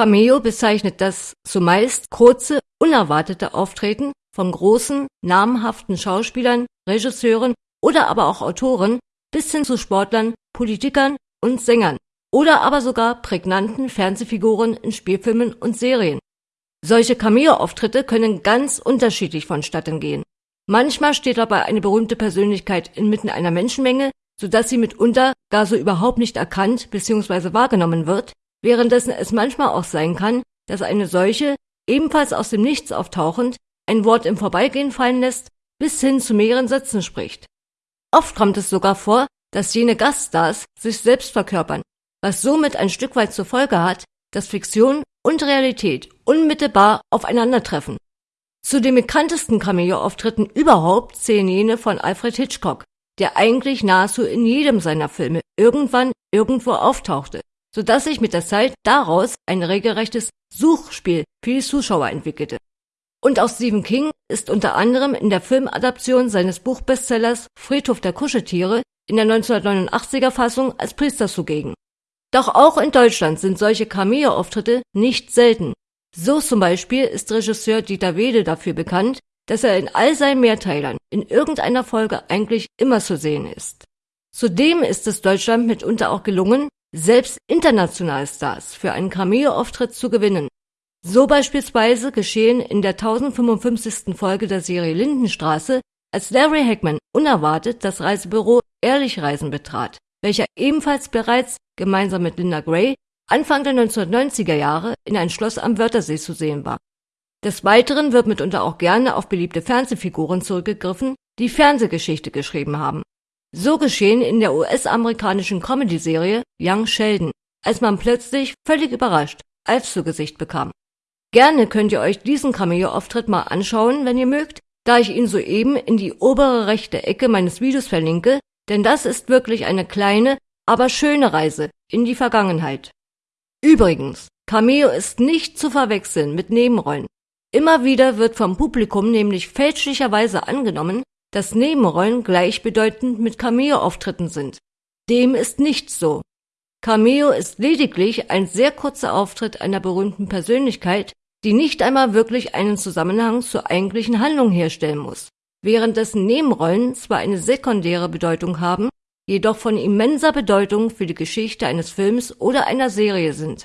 Cameo bezeichnet das zumeist kurze, unerwartete Auftreten von großen, namhaften Schauspielern, Regisseuren oder aber auch Autoren bis hin zu Sportlern, Politikern und Sängern oder aber sogar prägnanten Fernsehfiguren in Spielfilmen und Serien. Solche Cameo-Auftritte können ganz unterschiedlich vonstatten gehen. Manchmal steht dabei eine berühmte Persönlichkeit inmitten einer Menschenmenge, sodass sie mitunter gar so überhaupt nicht erkannt bzw. wahrgenommen wird, währenddessen es manchmal auch sein kann, dass eine solche, ebenfalls aus dem Nichts auftauchend, ein Wort im Vorbeigehen fallen lässt, bis hin zu mehreren Sätzen spricht. Oft kommt es sogar vor, dass jene Gaststars sich selbst verkörpern, was somit ein Stück weit zur Folge hat, dass Fiktion und Realität unmittelbar aufeinandertreffen. Zu den bekanntesten Cameo-Auftritten überhaupt zählen jene von Alfred Hitchcock, der eigentlich nahezu in jedem seiner Filme irgendwann irgendwo auftauchte, so dass sich mit der Zeit daraus ein regelrechtes Suchspiel für die Zuschauer entwickelte. Und auch Stephen King ist unter anderem in der Filmadaption seines Buchbestsellers Friedhof der Kuscheltiere in der 1989er Fassung als Priester zugegen. Doch auch in Deutschland sind solche Cameo-Auftritte nicht selten. So zum Beispiel ist Regisseur Dieter Wede dafür bekannt, dass er in all seinen Mehrteilern in irgendeiner Folge eigentlich immer zu sehen ist. Zudem ist es Deutschland mitunter auch gelungen, selbst internationale Stars für einen Cameo-Auftritt zu gewinnen. So beispielsweise geschehen in der 1055. Folge der Serie Lindenstraße, als Larry Hackman unerwartet das Reisebüro Ehrlich Reisen betrat, welcher ebenfalls bereits gemeinsam mit Linda Gray Anfang der 1990er Jahre in ein Schloss am Wörthersee zu sehen war. Des Weiteren wird mitunter auch gerne auf beliebte Fernsehfiguren zurückgegriffen, die Fernsehgeschichte geschrieben haben. So geschehen in der US-amerikanischen Comedy-Serie Young Sheldon, als man plötzlich völlig überrascht Alf zu Gesicht bekam. Gerne könnt ihr euch diesen Cameo-Auftritt mal anschauen, wenn ihr mögt, da ich ihn soeben in die obere rechte Ecke meines Videos verlinke, denn das ist wirklich eine kleine, aber schöne Reise in die Vergangenheit. Übrigens, Cameo ist nicht zu verwechseln mit Nebenrollen. Immer wieder wird vom Publikum nämlich fälschlicherweise angenommen, dass Nebenrollen gleichbedeutend mit Cameo-Auftritten sind. Dem ist nicht so. Cameo ist lediglich ein sehr kurzer Auftritt einer berühmten Persönlichkeit, die nicht einmal wirklich einen Zusammenhang zur eigentlichen Handlung herstellen muss, währenddessen Nebenrollen zwar eine sekundäre Bedeutung haben, jedoch von immenser Bedeutung für die Geschichte eines Films oder einer Serie sind